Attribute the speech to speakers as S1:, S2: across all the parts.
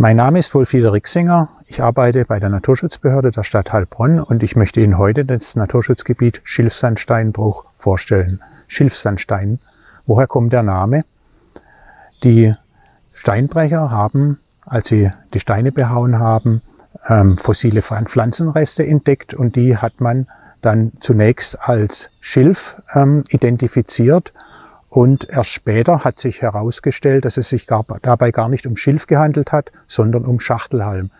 S1: Mein Name ist Wolfrieder Rixinger. Ich arbeite bei der Naturschutzbehörde der Stadt Heilbronn und ich möchte Ihnen heute das Naturschutzgebiet Schilfsandsteinbruch vorstellen. Schilfsandstein. Woher kommt der Name? Die Steinbrecher haben, als sie die Steine behauen haben, ähm, fossile Pflanzenreste entdeckt und die hat man dann zunächst als Schilf ähm, identifiziert und erst später hat sich herausgestellt, dass es sich gar, dabei gar nicht um Schilf gehandelt hat, sondern um Schachtelhalm.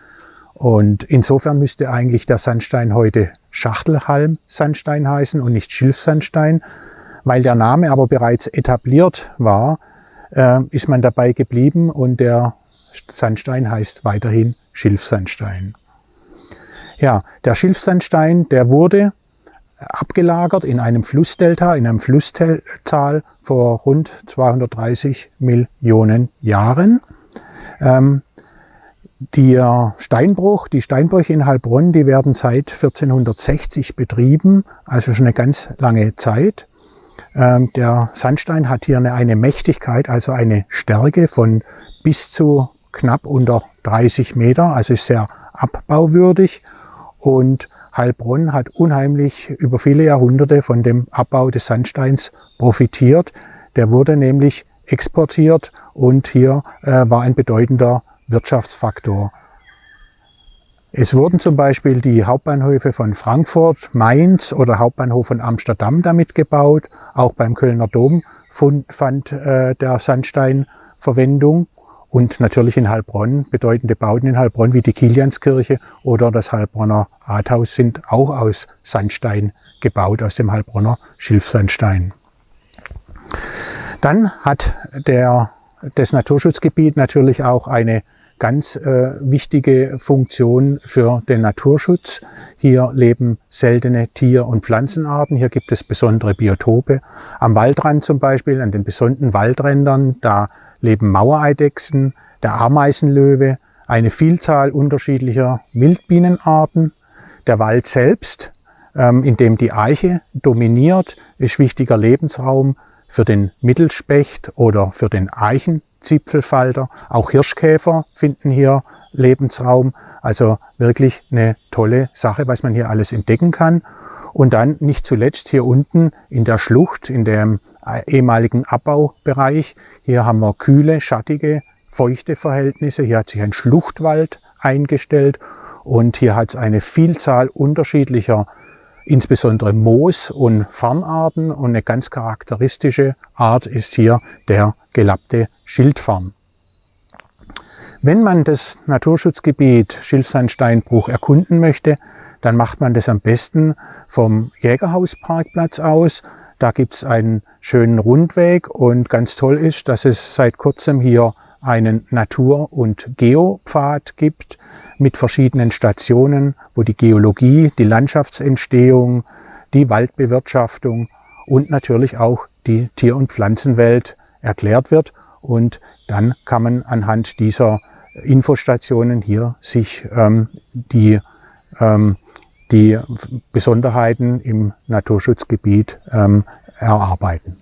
S1: Und insofern müsste eigentlich der Sandstein heute Schachtelhalm-Sandstein heißen und nicht Schilfsandstein. Weil der Name aber bereits etabliert war, äh, ist man dabei geblieben und der Sandstein heißt weiterhin Schilfsandstein. Ja, der Schilfsandstein, der wurde abgelagert in einem Flussdelta, in einem Flusstal vor rund 230 Millionen Jahren. Ähm, der Steinbruch, die Steinbrüche in Heilbronn, die werden seit 1460 betrieben, also schon eine ganz lange Zeit. Ähm, der Sandstein hat hier eine, eine Mächtigkeit, also eine Stärke von bis zu knapp unter 30 Meter, also ist sehr abbauwürdig und Heilbronn hat unheimlich über viele Jahrhunderte von dem Abbau des Sandsteins profitiert. Der wurde nämlich exportiert und hier äh, war ein bedeutender Wirtschaftsfaktor. Es wurden zum Beispiel die Hauptbahnhöfe von Frankfurt, Mainz oder Hauptbahnhof von Amsterdam damit gebaut. Auch beim Kölner Dom fand äh, der Sandstein Verwendung und natürlich in Heilbronn, bedeutende Bauten in Heilbronn wie die Kilianskirche oder das Heilbronner Rathaus sind auch aus Sandstein gebaut, aus dem Heilbronner Schilfsandstein. Dann hat der, das Naturschutzgebiet natürlich auch eine ganz äh, wichtige Funktion für den Naturschutz. Hier leben seltene Tier- und Pflanzenarten. Hier gibt es besondere Biotope. Am Waldrand zum Beispiel, an den besonderen Waldrändern, da leben Mauereidechsen, der Ameisenlöwe, eine Vielzahl unterschiedlicher Wildbienenarten. Der Wald selbst, ähm, in dem die Eiche dominiert, ist wichtiger Lebensraum für den Mittelspecht oder für den Eichenzipfelfalter. Auch Hirschkäfer finden hier Lebensraum. Also wirklich eine tolle Sache, was man hier alles entdecken kann. Und dann nicht zuletzt hier unten in der Schlucht, in dem ehemaligen Abbaubereich. Hier haben wir kühle, schattige, feuchte Verhältnisse. Hier hat sich ein Schluchtwald eingestellt und hier hat es eine Vielzahl unterschiedlicher, insbesondere Moos- und Farnarten und eine ganz charakteristische Art ist hier der gelappte Schildfarn. Wenn man das Naturschutzgebiet Schilfsandsteinbruch erkunden möchte, dann macht man das am besten vom Jägerhausparkplatz aus. Da gibt's einen schönen Rundweg und ganz toll ist, dass es seit kurzem hier einen Natur- und Geopfad gibt mit verschiedenen Stationen, wo die Geologie, die Landschaftsentstehung, die Waldbewirtschaftung und natürlich auch die Tier- und Pflanzenwelt erklärt wird. Und dann kann man anhand dieser Infostationen hier sich ähm, die ähm, die Besonderheiten im Naturschutzgebiet ähm, erarbeiten.